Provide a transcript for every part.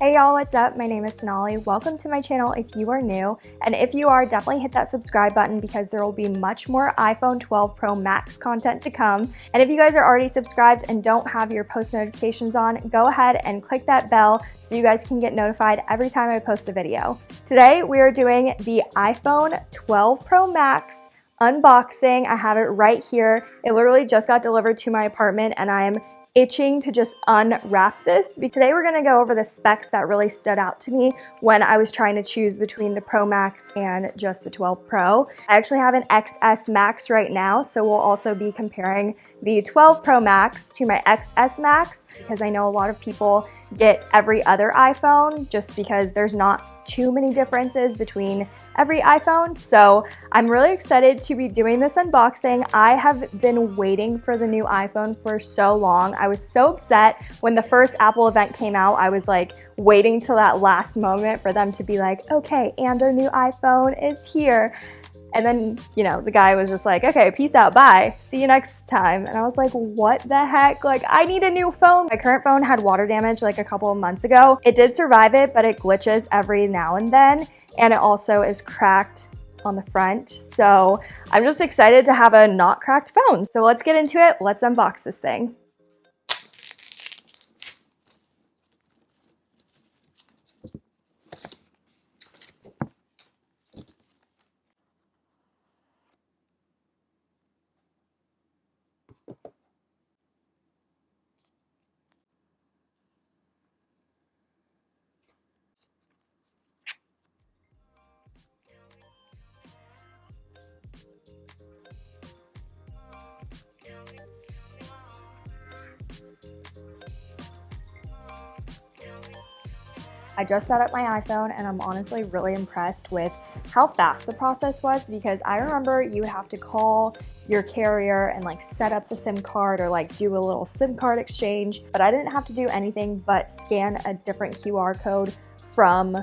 Hey y'all, what's up? My name is Sonali. Welcome to my channel if you are new. And if you are, definitely hit that subscribe button because there will be much more iPhone 12 Pro Max content to come. And if you guys are already subscribed and don't have your post notifications on, go ahead and click that bell so you guys can get notified every time I post a video. Today, we are doing the iPhone 12 Pro Max unboxing. I have it right here. It literally just got delivered to my apartment and I am itching to just unwrap this. Today we're gonna go over the specs that really stood out to me when I was trying to choose between the Pro Max and just the 12 Pro. I actually have an XS Max right now, so we'll also be comparing the 12 Pro Max to my XS Max because I know a lot of people get every other iPhone just because there's not too many differences between every iPhone. So I'm really excited to be doing this unboxing. I have been waiting for the new iPhone for so long. I was so upset when the first Apple event came out. I was like waiting till that last moment for them to be like, okay, and our new iPhone is here. And then, you know, the guy was just like, okay, peace out, bye, see you next time. And I was like, what the heck? Like, I need a new phone. My current phone had water damage like a couple of months ago. It did survive it, but it glitches every now and then. And it also is cracked on the front. So I'm just excited to have a not cracked phone. So let's get into it. Let's unbox this thing. I just set up my iPhone and I'm honestly really impressed with how fast the process was because I remember you would have to call your carrier and like set up the SIM card or like do a little SIM card exchange, but I didn't have to do anything but scan a different QR code from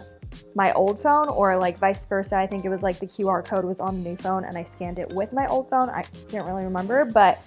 my old phone or like vice versa. I think it was like the QR code was on the new phone and I scanned it with my old phone. I can't really remember, but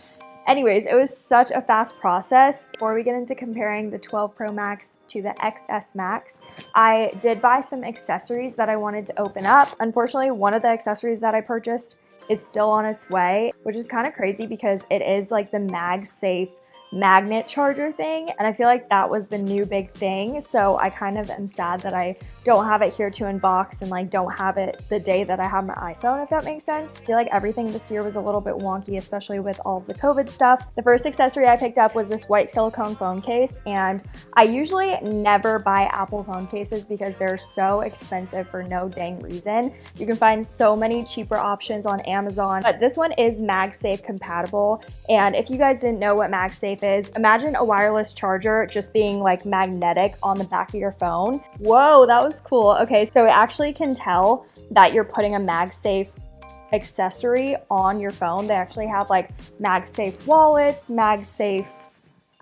Anyways, it was such a fast process. Before we get into comparing the 12 Pro Max to the XS Max, I did buy some accessories that I wanted to open up. Unfortunately, one of the accessories that I purchased is still on its way, which is kind of crazy because it is like the MagSafe magnet charger thing and I feel like that was the new big thing so I kind of am sad that I don't have it here to unbox and like don't have it the day that I have my iPhone, if that makes sense. I feel like everything this year was a little bit wonky, especially with all the COVID stuff. The first accessory I picked up was this white silicone phone case, and I usually never buy Apple phone cases because they're so expensive for no dang reason. You can find so many cheaper options on Amazon, but this one is MagSafe compatible. And if you guys didn't know what MagSafe is, imagine a wireless charger just being like magnetic on the back of your phone. Whoa, that was cool. Okay, so it actually can tell that you're putting a MagSafe accessory on your phone. They actually have like MagSafe wallets, MagSafe,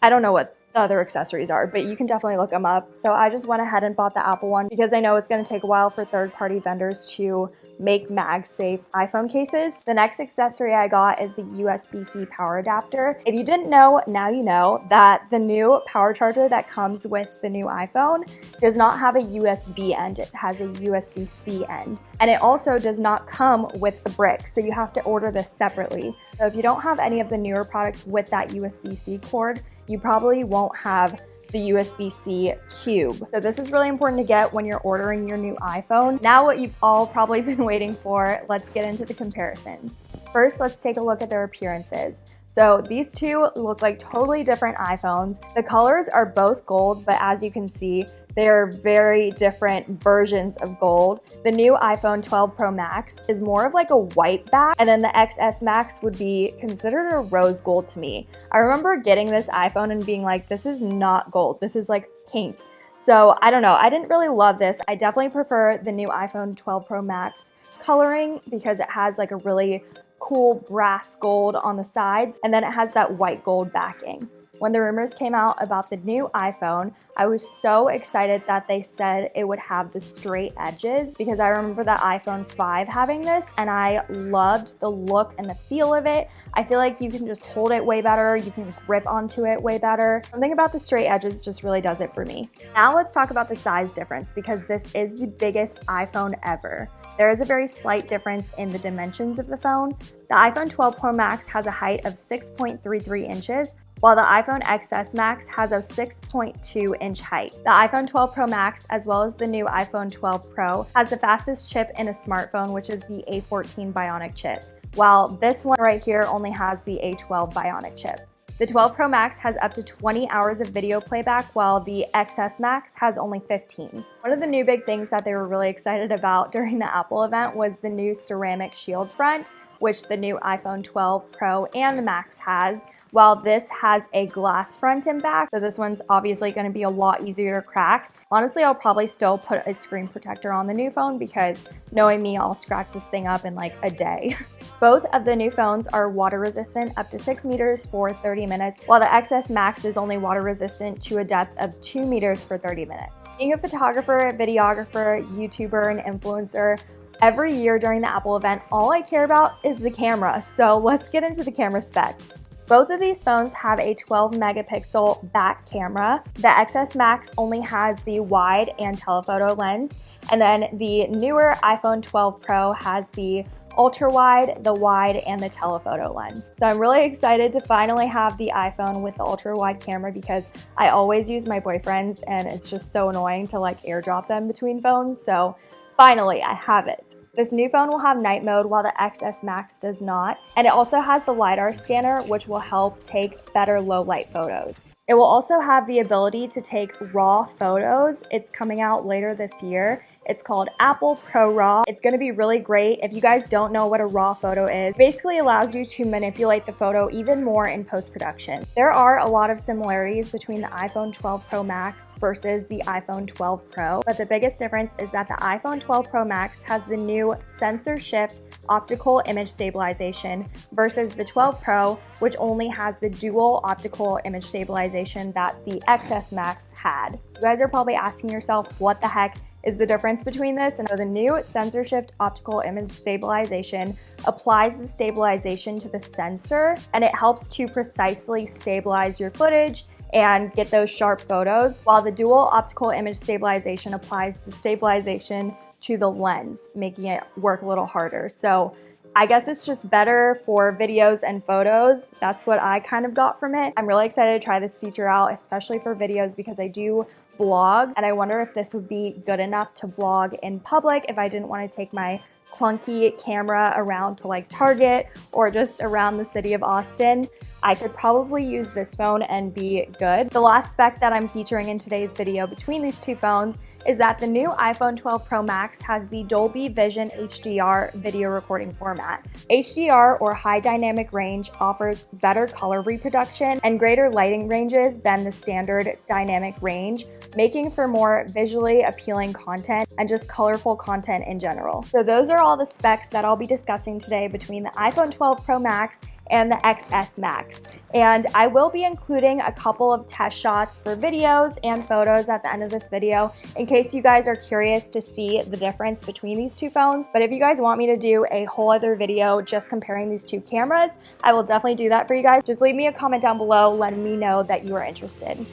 I don't know what the other accessories are, but you can definitely look them up. So I just went ahead and bought the Apple one because I know it's gonna take a while for third-party vendors to make MagSafe iPhone cases. The next accessory I got is the USB-C power adapter. If you didn't know, now you know that the new power charger that comes with the new iPhone does not have a USB end, it has a USB-C end. And it also does not come with the brick, so you have to order this separately. So if you don't have any of the newer products with that USB-C cord, you probably won't have the USB-C cube. So this is really important to get when you're ordering your new iPhone. Now what you've all probably been waiting for, let's get into the comparisons. First, let's take a look at their appearances. So these two look like totally different iPhones. The colors are both gold, but as you can see, they're very different versions of gold. The new iPhone 12 Pro Max is more of like a white back, and then the XS Max would be considered a rose gold to me. I remember getting this iPhone and being like, this is not gold, this is like pink. So I don't know, I didn't really love this. I definitely prefer the new iPhone 12 Pro Max coloring because it has like a really cool brass gold on the sides, and then it has that white gold backing. When the rumors came out about the new iPhone, I was so excited that they said it would have the straight edges because I remember the iPhone 5 having this and I loved the look and the feel of it. I feel like you can just hold it way better, you can grip onto it way better. Something about the straight edges just really does it for me. Now let's talk about the size difference because this is the biggest iPhone ever. There is a very slight difference in the dimensions of the phone. The iPhone 12 Pro Max has a height of 6.33 inches, while the iPhone XS Max has a 6.2 inch height. The iPhone 12 Pro Max, as well as the new iPhone 12 Pro, has the fastest chip in a smartphone, which is the A14 Bionic chip, while this one right here only has the A12 Bionic chip. The 12 Pro Max has up to 20 hours of video playback, while the XS Max has only 15. One of the new big things that they were really excited about during the Apple event was the new ceramic shield front, which the new iPhone 12 Pro and the Max has, while this has a glass front and back, so this one's obviously gonna be a lot easier to crack. Honestly, I'll probably still put a screen protector on the new phone because knowing me, I'll scratch this thing up in like a day. Both of the new phones are water resistant up to 6 meters for 30 minutes, while the XS Max is only water resistant to a depth of 2 meters for 30 minutes. Being a photographer, videographer, YouTuber, and influencer, every year during the Apple event, all I care about is the camera. So let's get into the camera specs. Both of these phones have a 12 megapixel back camera. The XS Max only has the wide and telephoto lens. And then the newer iPhone 12 Pro has the ultra wide, the wide, and the telephoto lens. So I'm really excited to finally have the iPhone with the ultra wide camera because I always use my boyfriend's and it's just so annoying to like airdrop them between phones. So finally I have it. This new phone will have night mode while the XS Max does not, and it also has the LiDAR scanner which will help take better low light photos. It will also have the ability to take raw photos. It's coming out later this year it's called Apple ProRAW. It's gonna be really great. If you guys don't know what a raw photo is, basically allows you to manipulate the photo even more in post-production. There are a lot of similarities between the iPhone 12 Pro Max versus the iPhone 12 Pro, but the biggest difference is that the iPhone 12 Pro Max has the new sensor shift optical image stabilization versus the 12 Pro, which only has the dual optical image stabilization that the XS Max had. You guys are probably asking yourself, what the heck is the difference between this and the new sensor shift optical image stabilization applies the stabilization to the sensor and it helps to precisely stabilize your footage and get those sharp photos, while the dual optical image stabilization applies the stabilization to the lens, making it work a little harder. So I guess it's just better for videos and photos. That's what I kind of got from it. I'm really excited to try this feature out, especially for videos because I do vlog and I wonder if this would be good enough to vlog in public if I didn't want to take my clunky camera around to like Target or just around the city of Austin. I could probably use this phone and be good. The last spec that I'm featuring in today's video between these two phones is that the new iPhone 12 Pro Max has the Dolby Vision HDR video recording format. HDR or high dynamic range offers better color reproduction and greater lighting ranges than the standard dynamic range, making for more visually appealing content and just colorful content in general. So those are all the specs that I'll be discussing today between the iPhone 12 Pro Max and the XS Max. And I will be including a couple of test shots for videos and photos at the end of this video in case you guys are curious to see the difference between these two phones. But if you guys want me to do a whole other video just comparing these two cameras, I will definitely do that for you guys. Just leave me a comment down below letting me know that you are interested.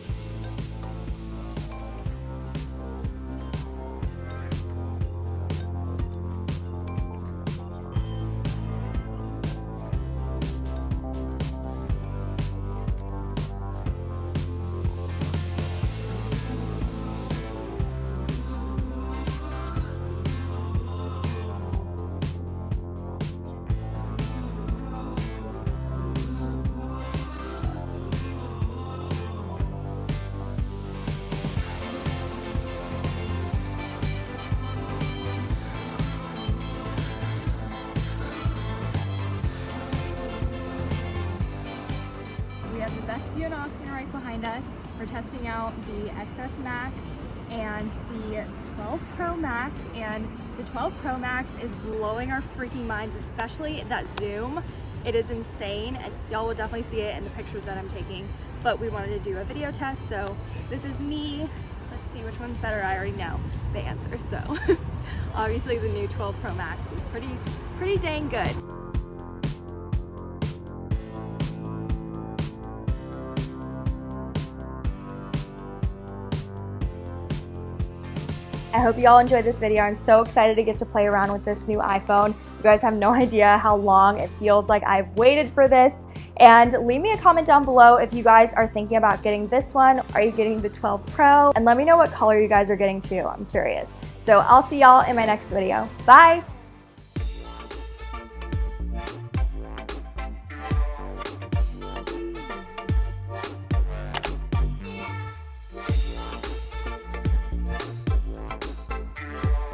Right behind us. We're testing out the XS Max and the 12 Pro Max and the 12 Pro Max is blowing our freaking minds, especially that zoom. It is insane y'all will definitely see it in the pictures that I'm taking. but we wanted to do a video test. So this is me. Let's see which one's better. I already know the answer. So obviously the new 12 Pro Max is pretty, pretty dang good. I hope you all enjoyed this video. I'm so excited to get to play around with this new iPhone. You guys have no idea how long it feels like I've waited for this. And leave me a comment down below if you guys are thinking about getting this one. Are you getting the 12 Pro? And let me know what color you guys are getting too. I'm curious. So I'll see y'all in my next video. Bye!